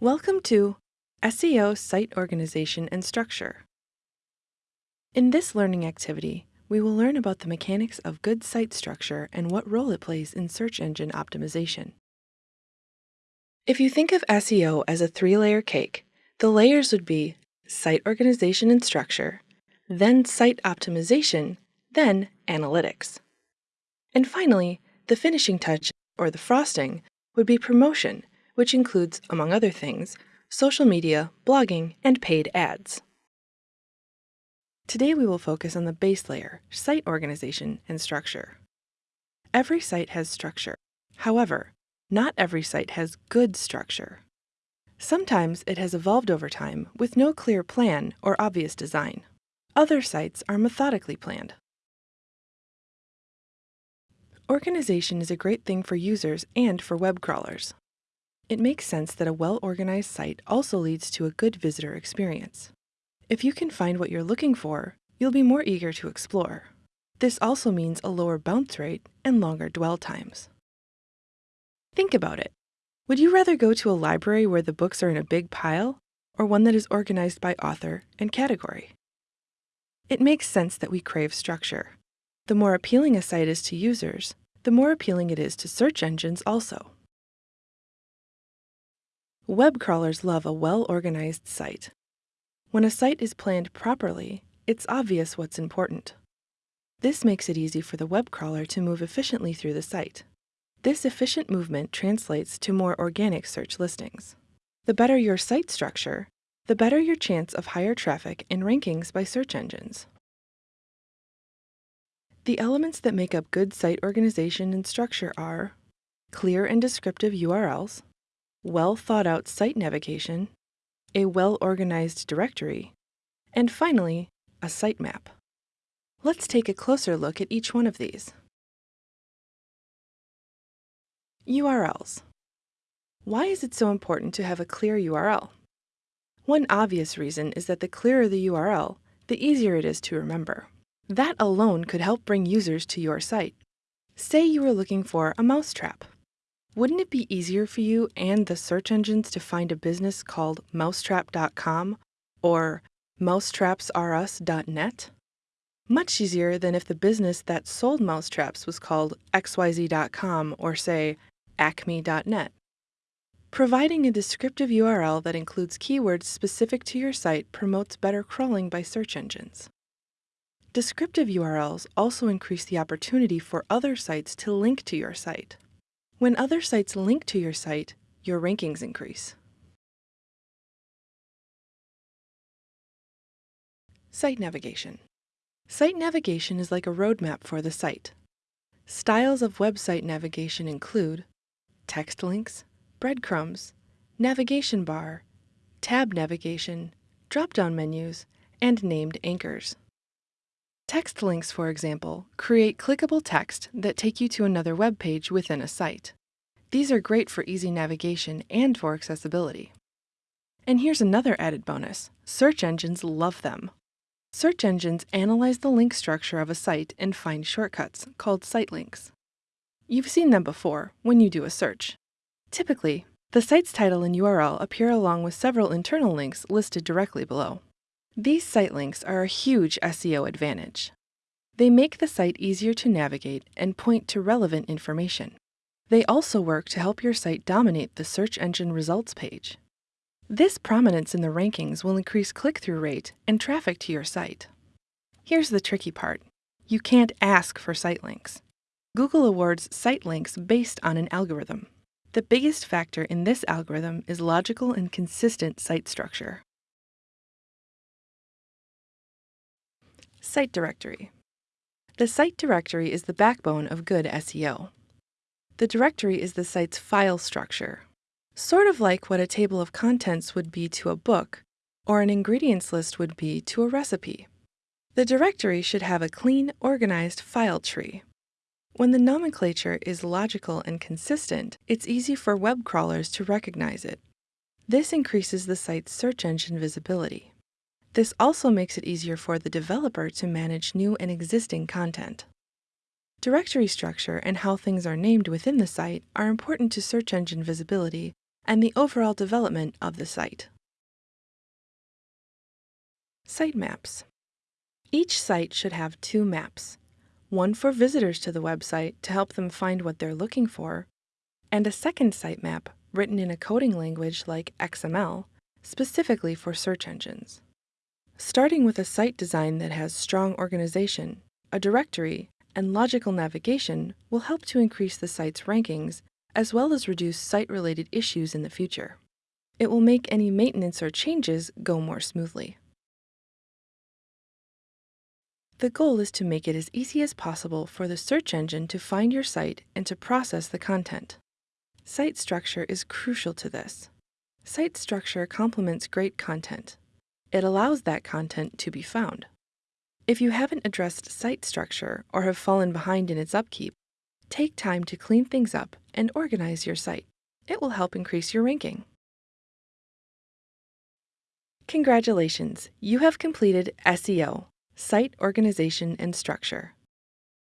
Welcome to SEO Site Organization and Structure. In this learning activity, we will learn about the mechanics of good site structure and what role it plays in search engine optimization. If you think of SEO as a three-layer cake, the layers would be site organization and structure, then site optimization, then analytics. And finally, the finishing touch, or the frosting, would be promotion, which includes, among other things, social media, blogging, and paid ads. Today we will focus on the base layer, site organization and structure. Every site has structure. However, not every site has good structure. Sometimes it has evolved over time with no clear plan or obvious design. Other sites are methodically planned. Organization is a great thing for users and for web crawlers. It makes sense that a well-organized site also leads to a good visitor experience. If you can find what you're looking for, you'll be more eager to explore. This also means a lower bounce rate and longer dwell times. Think about it. Would you rather go to a library where the books are in a big pile, or one that is organized by author and category? It makes sense that we crave structure. The more appealing a site is to users, the more appealing it is to search engines also. Web crawlers love a well-organized site. When a site is planned properly, it's obvious what's important. This makes it easy for the web crawler to move efficiently through the site. This efficient movement translates to more organic search listings. The better your site structure, the better your chance of higher traffic and rankings by search engines. The elements that make up good site organization and structure are clear and descriptive URLs, well thought out site navigation, a well organized directory, and finally, a sitemap. Let's take a closer look at each one of these. URLs. Why is it so important to have a clear URL? One obvious reason is that the clearer the URL, the easier it is to remember. That alone could help bring users to your site. Say you were looking for a mousetrap. Wouldn't it be easier for you and the search engines to find a business called mousetrap.com or mousetrapsrus.net? Much easier than if the business that sold mousetraps was called xyz.com or say acme.net. Providing a descriptive URL that includes keywords specific to your site promotes better crawling by search engines. Descriptive URLs also increase the opportunity for other sites to link to your site. When other sites link to your site, your rankings increase. Site navigation. Site navigation is like a roadmap for the site. Styles of website navigation include text links, breadcrumbs, navigation bar, tab navigation, drop-down menus, and named anchors. Text links, for example, create clickable text that take you to another web page within a site. These are great for easy navigation and for accessibility. And here's another added bonus. Search engines love them. Search engines analyze the link structure of a site and find shortcuts, called site links. You've seen them before when you do a search. Typically, the site's title and URL appear along with several internal links listed directly below. These site links are a huge SEO advantage. They make the site easier to navigate and point to relevant information. They also work to help your site dominate the search engine results page. This prominence in the rankings will increase click-through rate and traffic to your site. Here's the tricky part. You can't ask for site links. Google awards site links based on an algorithm. The biggest factor in this algorithm is logical and consistent site structure. Site Directory The site directory is the backbone of good SEO. The directory is the site's file structure, sort of like what a table of contents would be to a book, or an ingredients list would be to a recipe. The directory should have a clean, organized file tree. When the nomenclature is logical and consistent, it's easy for web crawlers to recognize it. This increases the site's search engine visibility. This also makes it easier for the developer to manage new and existing content. Directory structure and how things are named within the site are important to search engine visibility and the overall development of the site. Sitemaps. Each site should have two maps, one for visitors to the website to help them find what they're looking for, and a second sitemap written in a coding language like XML, specifically for search engines. Starting with a site design that has strong organization, a directory, and logical navigation will help to increase the site's rankings as well as reduce site-related issues in the future. It will make any maintenance or changes go more smoothly. The goal is to make it as easy as possible for the search engine to find your site and to process the content. Site structure is crucial to this. Site structure complements great content. It allows that content to be found. If you haven't addressed site structure or have fallen behind in its upkeep, take time to clean things up and organize your site. It will help increase your ranking. Congratulations, you have completed SEO, Site Organization and Structure.